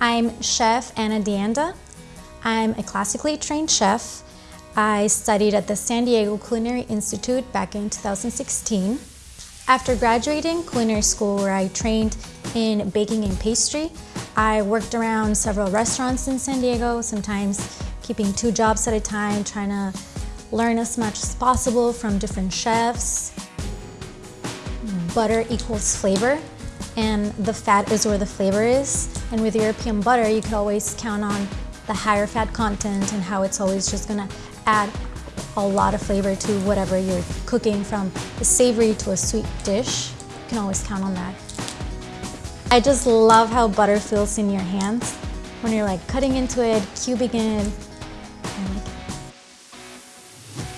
I'm Chef Anna Deanda. I'm a classically trained chef. I studied at the San Diego Culinary Institute back in 2016. After graduating culinary school where I trained in baking and pastry, I worked around several restaurants in San Diego, sometimes keeping two jobs at a time, trying to learn as much as possible from different chefs. Butter equals flavor, and the fat is where the flavor is. And with European butter, you could always count on the higher fat content and how it's always just gonna add a lot of flavor to whatever you're cooking from a savory to a sweet dish. You can always count on that. I just love how butter feels in your hands when you're like cutting into it, cubing it.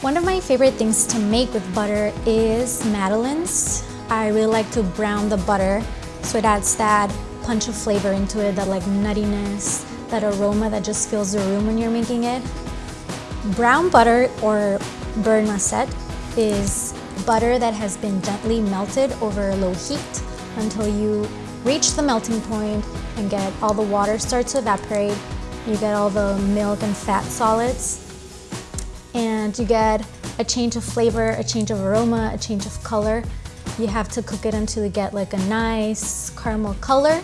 One of my favorite things to make with butter is madeleines. I really like to brown the butter so it adds that punch of flavor into it, that like nuttiness, that aroma that just fills the room when you're making it. Brown butter or beurre noisette is butter that has been gently melted over a low heat until you reach the melting point and get all the water starts to evaporate. You get all the milk and fat solids and you get a change of flavor, a change of aroma, a change of color. You have to cook it until you get like a nice caramel color,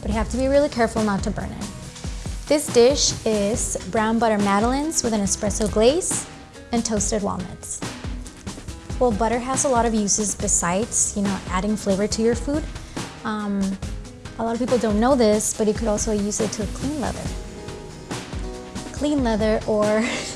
but you have to be really careful not to burn it. This dish is brown butter madeleines with an espresso glaze and toasted walnuts. Well, butter has a lot of uses besides, you know, adding flavor to your food. Um, a lot of people don't know this, but you could also use it to clean leather. Clean leather or